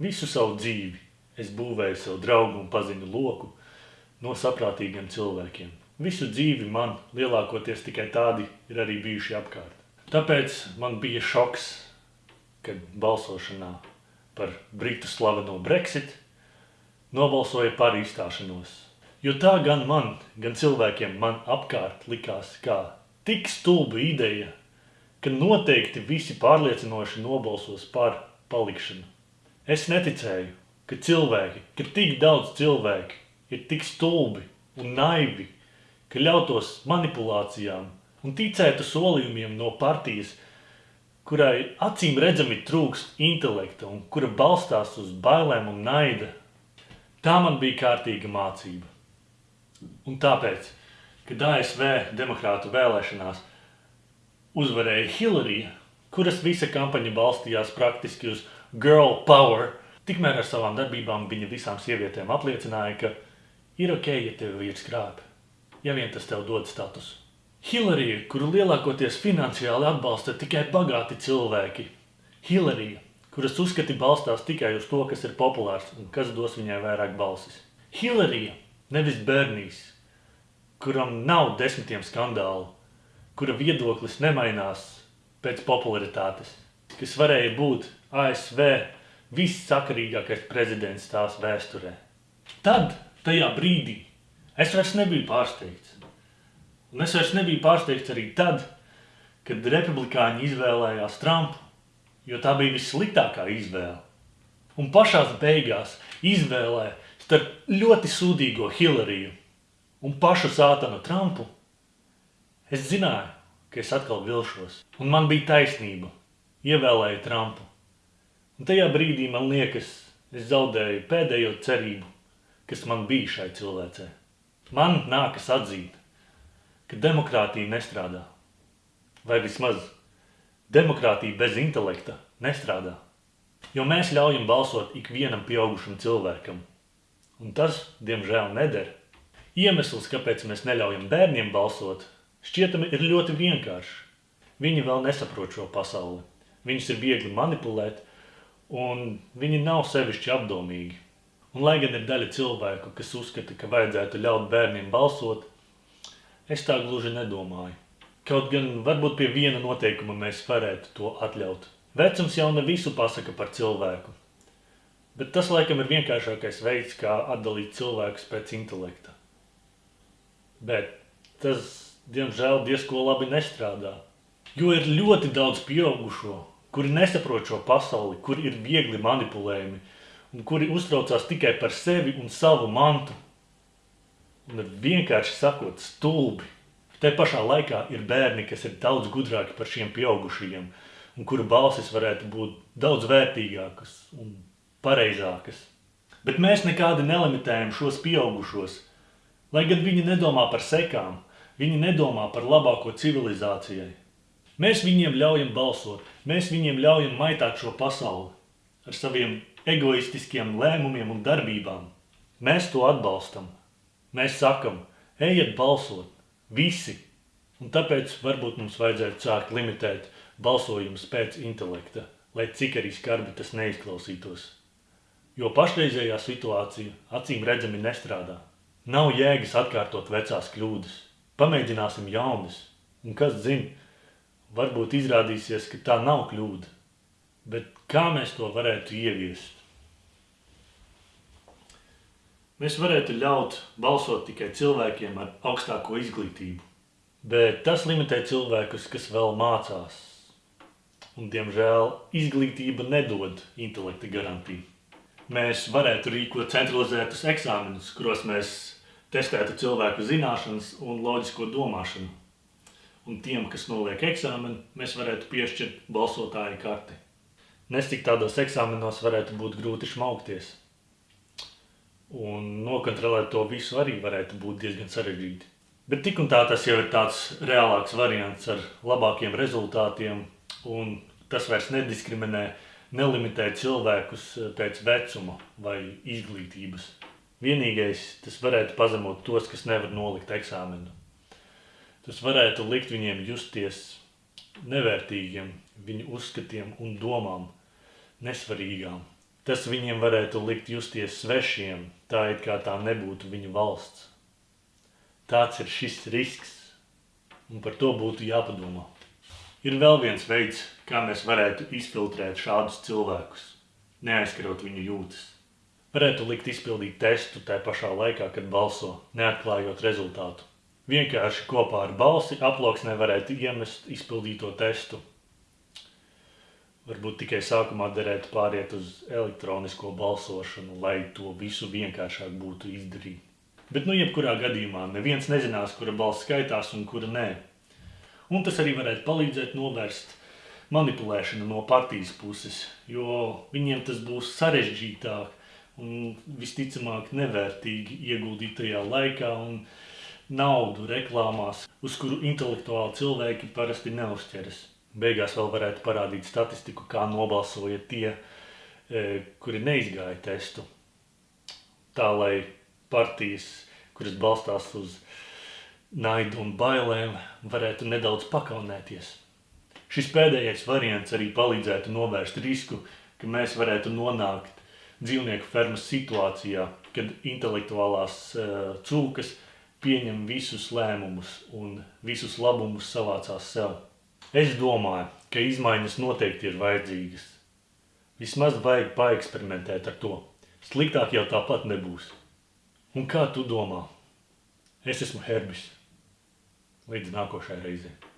Visu savu dzīvi es būvēju sev draugu un paziņu loku no saprātīgiem cilvēkiem. Visu dzīvi man lielākoties tikai tādi ir arī bijuši apkārt. Tāpēc man bija šoks, kad balsošanā par Britu slaveno Brexit nobalsoja par izstāšanos. Jo tā gan man, gan cilvēkiem man apkārt likās kā tik stulba ideja, ka noteikti visi pārliecinoši nobalsos par palikšanu. Es neticēju, ka cilvēki, ka tik daudz cilvēki ir tik stulbi un naivi, ka ļautos manipulācijām un ticētu solījumiem no partijas, kurai acīm redzami trūkst intelekta un kura balstās uz bailēm un naida. Tā man bija kārtīga mācība. Un tāpēc, kad ASV demokrātu vēlēšanās uzvarēja Hillary, kuras visa kampaņa balstījās praktiski uz girl power, tikmēr ar savām darbībām viņa visām sievietēm apliecināja, ka ir ok, ja tev vīrs krāp, ja vien tas tev dod statusu. Hillary, kuru lielākoties finansiāli atbalsta tikai bagāti cilvēki. Hillary, kuras uzskati balstās tikai uz to, kas ir populārs un kas dos viņai vairāk balsis. Hillary, nevis Bernijs, kuram nav desmitiem skandālu, kura viedoklis nemainās pēc popularitātes, kas varēja būt ASV vissakarīgākais prezidents tās vēsturē. Tad, tajā brīdī, es vairs nebiju pārsteigts. Un es vairs nebiju pārsteigts arī tad, kad republikāņi izvēlējās Trumpu, jo tā bija vissliktākā izvēle. Un pašās beigās izvēlē starp ļoti sūdīgo Hillariju un pašu sātanu Trumpu, es zināju, ka es atkal vilšos. Un man bija taisnība. Ievēlēju Trumpu. Un tajā brīdī man liekas, es zaudēju pēdējo cerību, kas man bija šai cilvēcē. Man nākas atzīt, ka demokrātija nestrādā. Vai vismaz demokrātija bez intelekta nestrādā. Jo mēs ļaujam balsot ikvienam pieaugušam cilvēkam. Un tas, diemžēl, neder. Iemesls, kāpēc mēs neļaujam bērniem balsot, šķietami ir ļoti vienkāršs. Viņi vēl nesaprot šo pasauli. Viņus ir viegli manipulēt, un viņi nav sevišķi apdomīgi. Un lai gan ir daļa cilvēku, kas uzskata, ka vajadzētu ļaut bērniem balsot, es tā gluži nedomāju. Kaut gan varbūt pie viena noteikuma mēs varētu to atļaut. Vecums jau ne visu pasaka par cilvēku, bet tas laikam ir vienkāršākais veids, kā atdalīt cilvēkus pēc intelekta. Bet tas, diemžēl, diezko labi nestrādā, jo ir ļoti daudz pieaugušo, kuri nesaprot šo pasauli, kuri ir viegli manipulējami un kuri uztraucās tikai par sevi un savu mantu. Un ir vienkārši sakot stulbi. Te pašā laikā ir bērni, kas ir daudz gudrāki par šiem pieaugušajiem un kuru balsis varētu būt daudz vērtīgākas un pareizākas. Bet mēs nekādi nelimitējam šos pieaugušos, lai gan viņi nedomā par sekām, viņi nedomā par labāko civilizācijai. Mēs viņiem ļaujam balsot, mēs viņiem ļaujam maitāt šo pasauli ar saviem egoistiskiem lēmumiem un darbībām. Mēs to atbalstam. Mēs sakam, ejiet balsot, visi. Un tāpēc varbūt mums vajadzētu sākt limitēt balsojumus pēc intelekta, lai cik arī skarbi tas neizklausītos. Jo pašreizējā situācija acīm redzami nestrādā. Nav jēgas atkārtot vecās kļūdas. Pamēģināsim jaunas. Un kas zina, varbūt izrādīsies, ka tā nav kļūda. Bet kā mēs to varētu ieviest? Mēs varētu ļaut balsot tikai cilvēkiem ar augstāko izglītību. Bet tas limitē cilvēkus, kas vēl mācās. Un, diemžēl, izglītība nedod intelekta garantiju. Mēs varētu rīkot centralizētus eksāmenus, kuros mēs testētu cilvēku zināšanas un loģisko domāšanu un tiem, kas noliek eksāmenu, mēs varētu piešķirt balsotāju karti. Nestik tādos eksāmenos varētu būt grūti šmaukties. Un nokontrolēt to visu arī varētu būt diezgan sarežģīti. Bet tik un tā tas jau ir tāds reālāks variants ar labākiem rezultātiem, un tas vairs nediskriminē, nelimitē cilvēkus pēc vecuma vai izglītības. Vienīgais tas varētu pazemot tos, kas nevar nolikt eksāmenu tas varētu likt viņiem justies nevērtīgiem, viņu uzskatiem un domām, nesvarīgām. Tas viņiem varētu likt justies svešiem, tā it kā tā nebūtu viņu valsts. Tāds ir šis risks, un par to būtu jāpadomā. Ir vēl viens veids, kā mēs varētu izfiltrēt šādus cilvēkus, neaizskarot viņu jūtas. Varētu likt izpildīt testu tajā pašā laikā, kad balso, neatklājot rezultātu. Vienkārši kopā ar balsi aploksnē varētu iemest izpildīto testu. Varbūt tikai sākumā derētu pāriet uz elektronisko balsošanu, lai to visu vienkāršāk būtu izdarīt. Bet, nu, jebkurā gadījumā neviens nezinās, kura balss skaitās un kura nē. Un tas arī varētu palīdzēt novērst manipulēšanu no partijas puses, jo viņiem tas būs sarežģītāk un visticamāk nevērtīgi ieguldītajā laikā un naudu reklāmās, uz kuru intelektuāli cilvēki parasti neuzķeras. Beigās vēl varētu parādīt statistiku, kā nobalsoja tie, e, kuri neizgāja testu. Tā, lai partijas, kuras balstās uz naidu un bailēm, varētu nedaudz pakaunēties. Šis pēdējais variants arī palīdzētu novērst risku, ka mēs varētu nonākt dzīvnieku fermas situācijā, kad intelektuālās uh, cūkas pieņem visus lēmumus un visus labumus savācās sev. Es domāju, ka izmaiņas noteikti ir vajadzīgas. Vismaz vajag paeksperimentēt ar to. Sliktāk jau tāpat nebūs. Un kā tu domā? Es esmu Herbis. Līdz nākošai reizei.